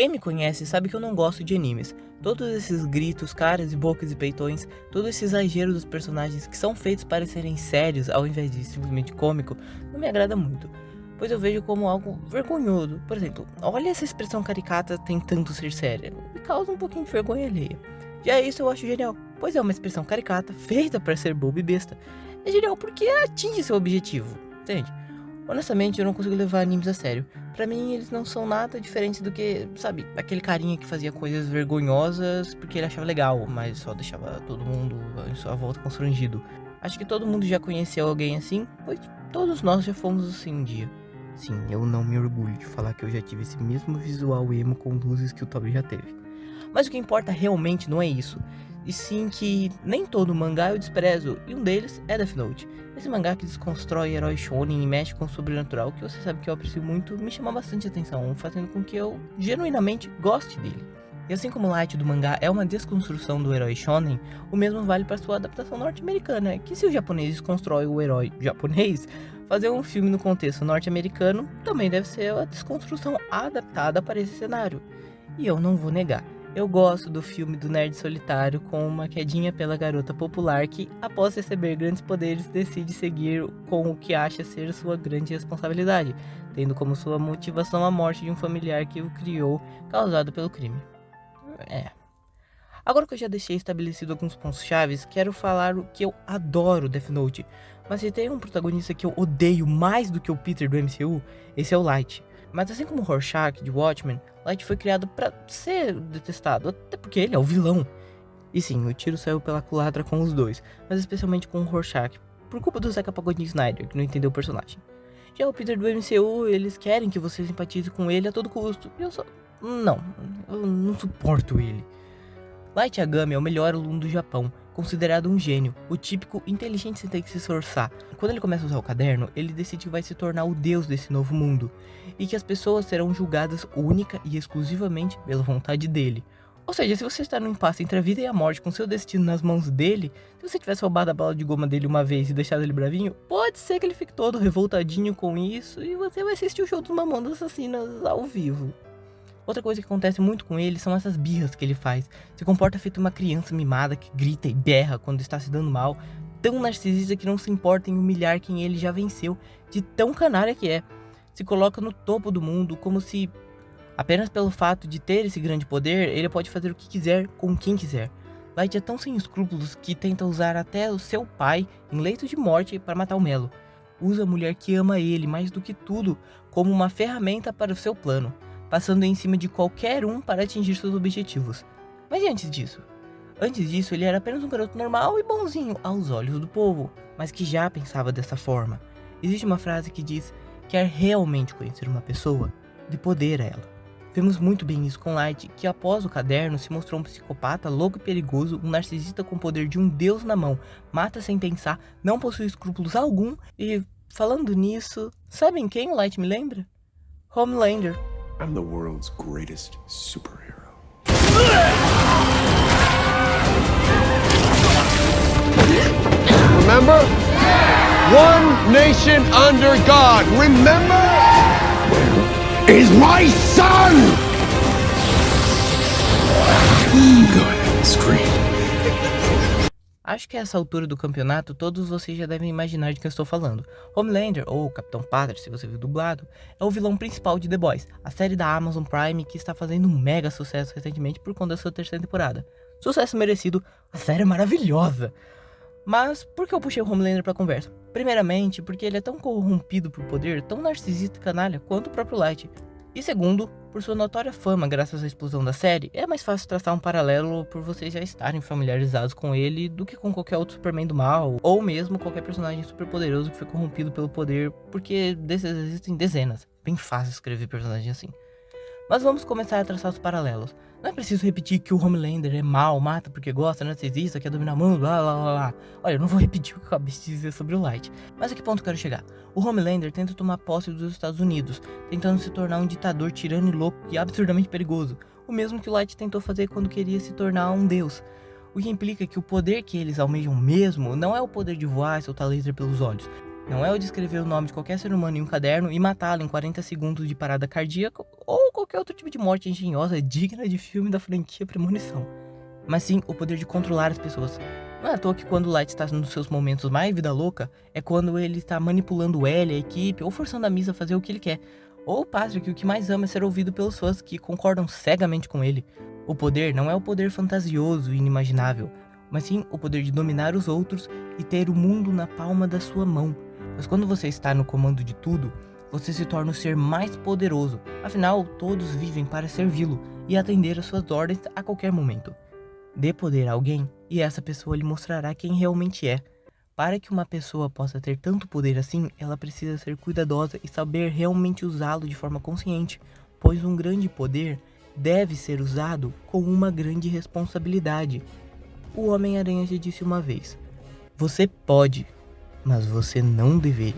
Quem me conhece sabe que eu não gosto de animes. Todos esses gritos, caras e bocas e peitões, todo esse exagero dos personagens que são feitos para serem sérios ao invés de simplesmente cômico, não me agrada muito. Pois eu vejo como algo vergonhoso. Por exemplo, olha essa expressão caricata tentando ser séria. Me causa um pouquinho de vergonha alheia. Já isso eu acho genial, pois é uma expressão caricata feita para ser bobo e besta. É genial porque atinge seu objetivo, entende? Honestamente, eu não consigo levar animes a sério. Para mim, eles não são nada diferentes do que, sabe, aquele carinha que fazia coisas vergonhosas porque ele achava legal, mas só deixava todo mundo em sua volta constrangido. Acho que todo mundo já conheceu alguém assim, pois todos nós já fomos assim um dia. Sim, eu não me orgulho de falar que eu já tive esse mesmo visual emo com luzes que o Toby já teve. Mas o que importa realmente não é isso, e sim que nem todo mangá eu desprezo, e um deles é Death Note. Esse mangá que desconstrói herói shonen e mexe com o sobrenatural, que você sabe que eu aprecio muito, me chama bastante atenção, fazendo com que eu genuinamente goste dele. E assim como o Light do mangá é uma desconstrução do herói shonen, o mesmo vale para sua adaptação norte-americana, que se o japonês desconstrói o herói japonês, fazer um filme no contexto norte-americano também deve ser a desconstrução adaptada para esse cenário. E eu não vou negar, eu gosto do filme do nerd solitário com uma quedinha pela garota popular que, após receber grandes poderes, decide seguir com o que acha ser sua grande responsabilidade, tendo como sua motivação a morte de um familiar que o criou, causado pelo crime. É. Agora que eu já deixei estabelecido alguns pontos chaves, quero falar o que eu adoro Death Note. Mas se tem um protagonista que eu odeio mais do que o Peter do MCU, esse é o Light. Mas assim como Rorschach de Watchmen, Light foi criado para ser detestado, até porque ele é o vilão. E sim, o tiro saiu pela culatra com os dois, mas especialmente com o Rorschach, por culpa do Zeca Pagodinho Snyder, que não entendeu o personagem. Já o Peter do MCU, eles querem que você simpatize com ele a todo custo, e eu só... não, eu não suporto ele. Light Yagami é o melhor aluno do Japão, considerado um gênio, o típico inteligente sem ter que se esforçar. Quando ele começa a usar o caderno, ele decide que vai se tornar o deus desse novo mundo, e que as pessoas serão julgadas única e exclusivamente pela vontade dele. Ou seja, se você está no impasse entre a vida e a morte com seu destino nas mãos dele, se você tivesse roubado a bala de goma dele uma vez e deixado ele bravinho, pode ser que ele fique todo revoltadinho com isso e você vai assistir o show dos Mamonas Assassinas ao vivo. Outra coisa que acontece muito com ele são essas birras que ele faz. Se comporta feito uma criança mimada que grita e berra quando está se dando mal. Tão narcisista que não se importa em humilhar quem ele já venceu, de tão canária que é. Se coloca no topo do mundo como se, apenas pelo fato de ter esse grande poder, ele pode fazer o que quiser com quem quiser. Light é tão sem escrúpulos que tenta usar até o seu pai em leito de morte para matar o Melo. Usa a mulher que ama ele mais do que tudo como uma ferramenta para o seu plano passando em cima de qualquer um para atingir seus objetivos. Mas e antes disso? Antes disso, ele era apenas um garoto normal e bonzinho aos olhos do povo, mas que já pensava dessa forma. Existe uma frase que diz: quer realmente conhecer uma pessoa, de poder a ela. Vemos muito bem isso com Light, que após o caderno se mostrou um psicopata louco e perigoso, um narcisista com o poder de um deus na mão, mata sem pensar, não possui escrúpulos algum e, falando nisso, sabem quem o Light me lembra? Homelander. I'm the world's greatest superhero. Remember? One nation under God. Remember? Where is my son? Go ahead, scream. Acho que a essa altura do campeonato todos vocês já devem imaginar de quem eu estou falando. Homelander, ou Capitão Pátria, se você viu dublado, é o vilão principal de The Boys, a série da Amazon Prime que está fazendo um mega sucesso recentemente por conta da sua terceira temporada. Sucesso merecido, a série é maravilhosa! Mas por que eu puxei o Homelander pra conversa? Primeiramente, porque ele é tão corrompido por poder, tão narcisista e canalha quanto o próprio Light. E segundo, por sua notória fama graças à explosão da série, é mais fácil traçar um paralelo por vocês já estarem familiarizados com ele do que com qualquer outro Superman do mal, ou mesmo qualquer personagem super poderoso que foi corrompido pelo poder, porque desses existem dezenas. Bem fácil escrever personagem assim. Mas vamos começar a traçar os paralelos. Não é preciso repetir que o Homelander é mal, mata porque gosta, narcisista, quer dominar o mundo, blá blá blá blá. Olha, eu não vou repetir o que eu acabei de dizer sobre o Light. Mas a que ponto quero chegar? O Homelander tenta tomar posse dos Estados Unidos, tentando se tornar um ditador tirano e louco e absurdamente perigoso. O mesmo que o Light tentou fazer quando queria se tornar um deus. O que implica que o poder que eles almejam mesmo não é o poder de voar e soltar laser pelos olhos, Não é o de escrever o nome de qualquer ser humano em um caderno e matá-lo em 40 segundos de parada cardíaca ou qualquer outro tipo de morte engenhosa digna de filme da franquia Premonição. Mas sim o poder de controlar as pessoas. Não é à toa que quando o Light está nos seus momentos mais vida louca, é quando ele está manipulando o L, a equipe, ou forçando a Misa a fazer o que ele quer. Ou o Patrick, o que mais ama é ser ouvido pelos fãs que concordam cegamente com ele. O poder não é o poder fantasioso e inimaginável, mas sim o poder de dominar os outros e ter o mundo na palma da sua mão. Pois quando você está no comando de tudo, você se torna o ser mais poderoso. Afinal, todos vivem para servi-lo e atender às suas ordens a qualquer momento. Dê poder a alguém e essa pessoa lhe mostrará quem realmente é. Para que uma pessoa possa ter tanto poder assim, ela precisa ser cuidadosa e saber realmente usá-lo de forma consciente, pois um grande poder deve ser usado com uma grande responsabilidade. O Homem-Aranha já disse uma vez: Você pode, mas você não deveria.